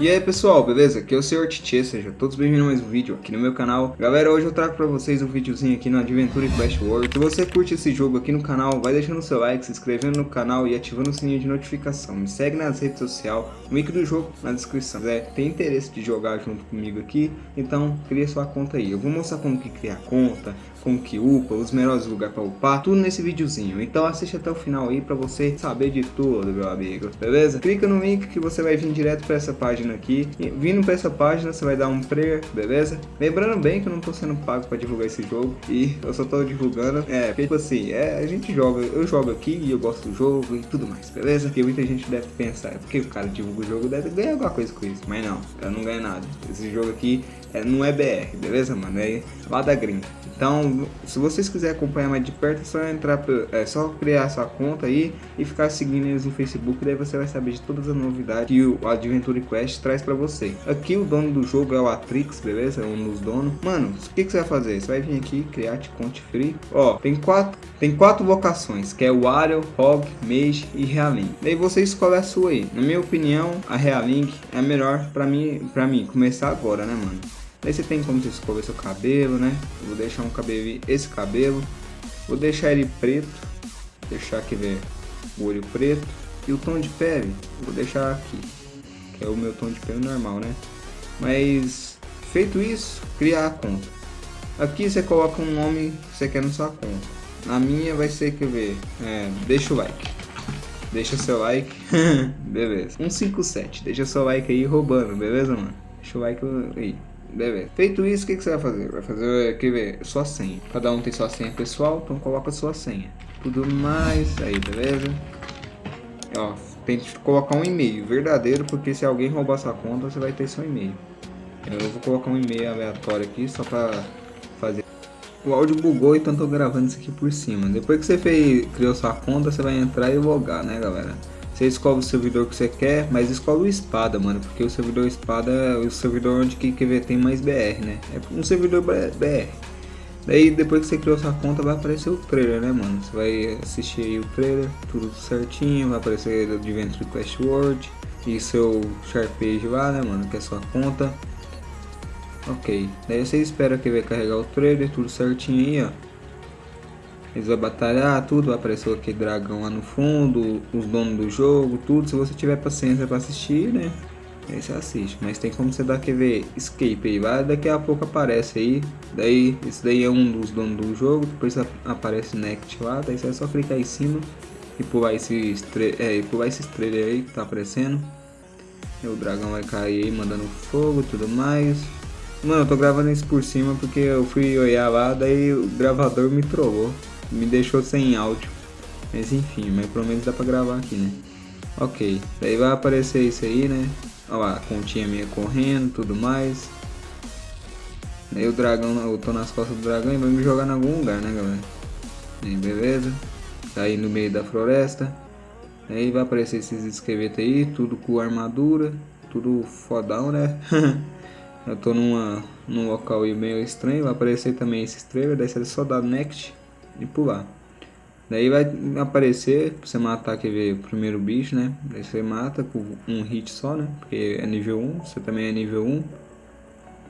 E aí pessoal, beleza? Aqui é o Sr. Tchê, sejam todos bem-vindos a mais um vídeo aqui no meu canal. Galera, hoje eu trago pra vocês um videozinho aqui no Adventure Clash World. Se você curte esse jogo aqui no canal, vai deixando seu like, se inscrevendo no canal e ativando o sininho de notificação. Me segue nas redes sociais, o link do jogo na descrição. Se tem interesse de jogar junto comigo aqui, então cria sua conta aí. Eu vou mostrar como que criar conta, como que upa, os melhores lugares pra upar, tudo nesse videozinho Então assiste até o final aí pra você saber de tudo, meu amigo, beleza? Clica no link que você vai vir direto pra essa página aqui. E vindo para essa página, você vai dar um prayer, beleza? Lembrando bem que eu não tô sendo pago para divulgar esse jogo e eu só tô divulgando. É, porque tipo assim, é, a gente joga, eu jogo aqui e eu gosto do jogo e tudo mais, beleza? Porque muita gente deve pensar, é porque o cara divulga o jogo, deve ganhar alguma coisa com isso. Mas não, eu não ganho nada. Esse jogo aqui é, não é BR, beleza, mano? É lá da gringa. Então, se vocês quiserem acompanhar mais de perto, é só entrar, é só criar sua conta aí e ficar seguindo eles no Facebook, daí você vai saber de todas as novidades que o Adventure Quest traz pra você. Aqui o dono do jogo é o Atrix, beleza? Um dos donos. Mano, o que, que você vai fazer? Você vai vir aqui, criar de conte free. Ó, tem quatro, tem quatro vocações, que é o Ariel, Hog, Mage e Realing. Daí você escolhe a sua aí. Na minha opinião, a Realing é a melhor pra mim, pra mim começar agora, né, mano? Aí você tem como você escover seu cabelo, né? Eu vou deixar um cabelo, esse cabelo. Vou deixar ele preto. Deixar aqui ver o olho preto. E o tom de pele, vou deixar aqui. Que é o meu tom de pele normal, né? Mas, feito isso, criar a conta. Aqui você coloca um nome que você quer na sua conta. Na minha vai ser, quer ver, é, deixa o like. Deixa seu like. beleza. 157. Deixa seu like aí roubando, beleza, mano? Deixa o like aí. Beleza. Feito isso, o que, que você vai fazer? Vai fazer, quer ver, sua senha. Cada um tem sua senha pessoal, então coloca sua senha. Tudo mais, aí, beleza? Ó, tem que colocar um e-mail verdadeiro, porque se alguém roubar sua conta, você vai ter seu e-mail. Eu vou colocar um e-mail aleatório aqui, só pra fazer... O áudio bugou, então tô gravando isso aqui por cima. Depois que você fez, criou sua conta, você vai entrar e logar, né, galera? Você escolhe o servidor que você quer, mas escolhe o espada, mano, porque o servidor espada é o servidor onde que, que tem mais BR, né? É um servidor BR. Daí depois que você criou sua conta vai aparecer o trailer, né, mano? Você vai assistir aí o trailer, tudo certinho, vai aparecer o Adventure Clash World e seu Sharpage lá, né, mano, que é sua conta. Ok, daí você espera que vai carregar o trailer, tudo certinho aí, ó. Eles vão batalhar, tudo, vai aparecer aquele dragão lá no fundo, os donos do jogo, tudo. Se você tiver paciência para assistir, né? Aí você assiste. Mas tem como você dar que ver escape aí, vai, daqui a pouco aparece aí. Daí, esse daí é um dos donos do jogo, depois aparece Next lá, daí você é só clicar em cima e pular esse, estre é, e pular esse trailer aí que tá aparecendo. E o dragão vai cair aí, mandando fogo tudo mais. Mano, eu tô gravando isso por cima porque eu fui olhar lá, daí o gravador me trollou me deixou sem áudio. Mas enfim, mas pelo menos dá pra gravar aqui, né? Ok, daí vai aparecer isso aí, né? Olha lá, continha minha correndo, tudo mais. Daí o dragão, eu tô nas costas do dragão e vai me jogar em algum lugar, né, galera? Aí, beleza. Tá aí no meio da floresta. Aí vai aparecer esses esqueletos aí, tudo com armadura, tudo fodão, né? eu tô numa, num local meio estranho, vai aparecer também esse trailer, daí você só dá next e pular. Daí vai aparecer você matar aquele primeiro bicho, né? Daí você mata com um hit só, né? Porque é nível 1, você também é nível 1.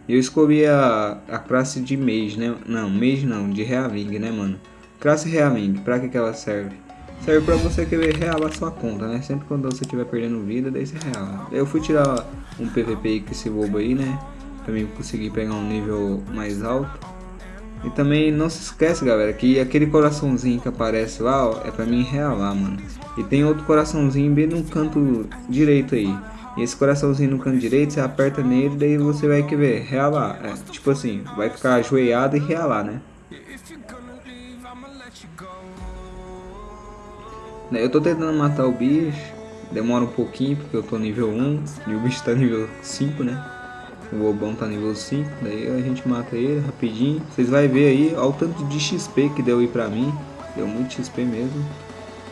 E eu escolhi a, a classe de Mage, né? Não, Mage não, de Realing, né, mano? Classe Realing, pra que, que ela serve? Serve pra você querer realar sua conta, né? Sempre quando você estiver perdendo vida, daí você reala. Eu fui tirar um PVP com esse bobo aí, né? Pra mim conseguir pegar um nível mais alto. E também não se esquece, galera, que aquele coraçãozinho que aparece lá, ó, é pra mim realar, mano. E tem outro coraçãozinho bem no canto direito aí. E esse coraçãozinho no canto direito, você aperta nele, daí você vai que ver, realar. É, tipo assim, vai ficar ajoelhado e realar, né? Eu tô tentando matar o bicho, demora um pouquinho porque eu tô nível 1 e o bicho tá nível 5, né? O Lobão tá nível 5, daí a gente mata ele rapidinho. Vocês vão ver aí, olha o tanto de XP que deu aí pra mim. Deu muito XP mesmo.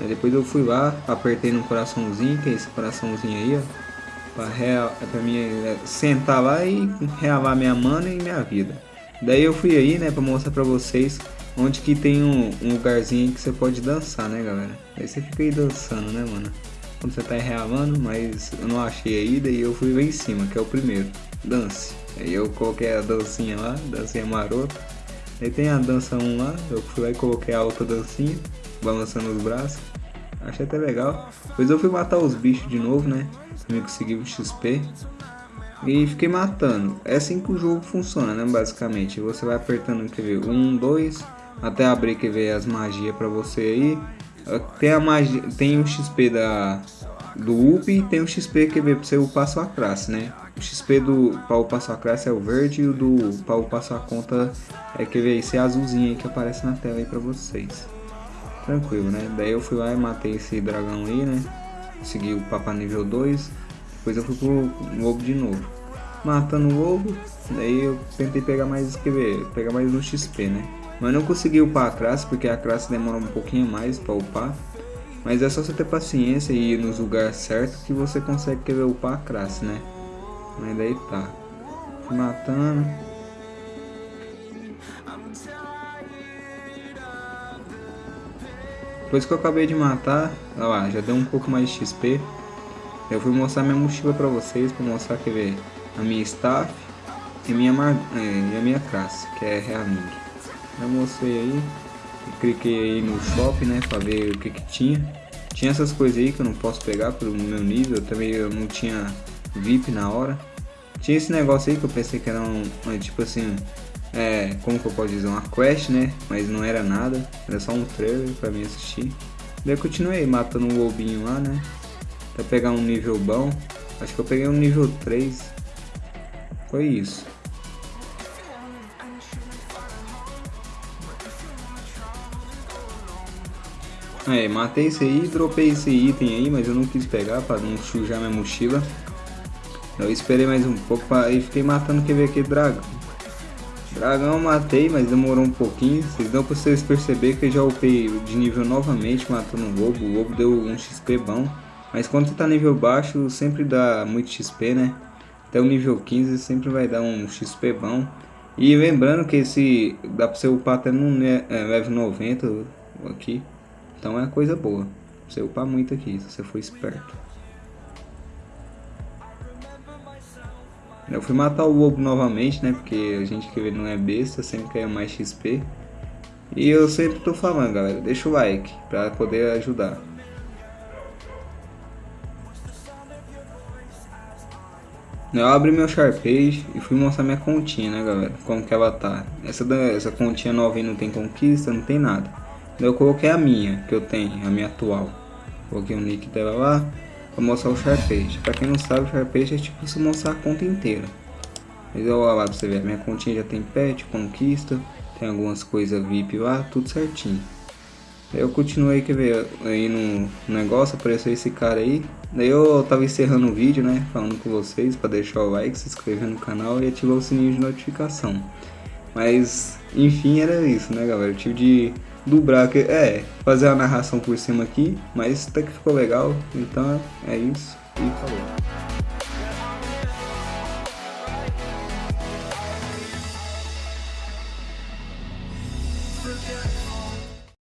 Aí depois eu fui lá, apertei no coraçãozinho, que é esse coraçãozinho aí, ó. Pra, real, é pra mim é, sentar lá e realar minha mana e minha vida. Daí eu fui aí, né, pra mostrar pra vocês onde que tem um, um lugarzinho que você pode dançar, né, galera. Aí você fica aí dançando, né, mano. quando você tá enrealando, mas eu não achei ainda e eu fui lá em cima, que é o primeiro, dance. Aí eu coloquei a dancinha lá, dancinha marota. Aí tem a dança 1 lá, eu fui lá e coloquei a outra dancinha, balançando os braços. Achei até legal. Depois eu fui matar os bichos de novo, né? Também consegui um XP. E fiquei matando. É assim que o jogo funciona, né? Basicamente. Você vai apertando, quer ver, um, dois, até abrir, quer ver, as magias pra você aí. Tem a magia, tem o XP da, do UP e tem o XP, quer ver, pra você upar sua classe, né? O XP do para upar sua classe é o verde e o do para upar sua conta é, quer ver, esse azulzinho aí que aparece na tela aí pra vocês. Tranquilo, né? Daí eu fui lá e matei esse dragão aí, né? Consegui o papa nível 2. Depois eu fui pro lobo de novo. Matando o lobo, daí eu tentei pegar mais, ver, pegar mais no XP, né? Mas não consegui upar a classe, porque a classe demora um pouquinho mais para upar. Mas é só você ter paciência e ir nos lugares certos que você consegue quer ver, upar a classe, né? Mas daí tá. Fui matando. Depois que eu acabei de matar, olha lá, já deu um pouco mais de XP. Eu fui mostrar minha mochila pra vocês, pra mostrar, quer ver, a minha staff e, minha. É, e a minha classe, que é Realing. Eu mostrei aí, cliquei aí no shop, né, pra ver o que que tinha. Tinha essas coisas aí que eu não posso pegar pelo meu nível, também eu não tinha VIP na hora. Tinha esse negócio aí que eu pensei que era um, tipo assim, é, como que eu posso dizer, uma quest, né? Mas não era nada, era só um trailer pra mim assistir. Daí continuei matando um lobinho lá, né? Até pegar um nível bom. Acho que eu peguei um nível 3. Foi isso. É, matei esse aí, dropei esse item aí, mas eu não quis pegar para não sujar minha mochila. Eu esperei mais um pouco pra... e fiquei matando quer ver aquele dragão. Dragão matei, mas demorou um pouquinho. Vocês dão pra vocês perceber que eu já upei de nível novamente matando um lobo. O lobo deu um XP bom. Mas quando você tá nível baixo, sempre dá muito XP, né? Até o nível 15 sempre vai dar um XP bom. E lembrando que esse dá pra você upar até no é, level 90 aqui. Então é coisa boa. Você upar muito aqui, se você for esperto. Eu fui matar o lobo novamente, né? Porque a gente que não é besta, sempre quer mais XP. E eu sempre tô falando, galera, deixa o like pra poder ajudar. Eu abri meu Sharpage e fui mostrar minha continha, né, galera? Como que ela tá. Essa, essa continha nova aí não tem conquista, não tem nada. Eu coloquei a minha, que eu tenho, a minha atual. Coloquei o nick dela lá mostrar o Sharpage. Para quem não sabe, o Sharpage é tipo você mostrar a conta inteira. Mas olha lá pra você ver, minha continha já tem pet, conquista, tem algumas coisas VIP lá, tudo certinho. Eu continuei, quer ver, aí no negócio, apareceu esse cara aí. Daí eu tava encerrando o vídeo, né, falando com vocês para deixar o like, se inscrever no canal e ativar o sininho de notificação. Mas, enfim, era isso, né, galera? Eu tive de dobrar, é, fazer a narração por cima aqui, mas até que ficou legal, então é isso e falou.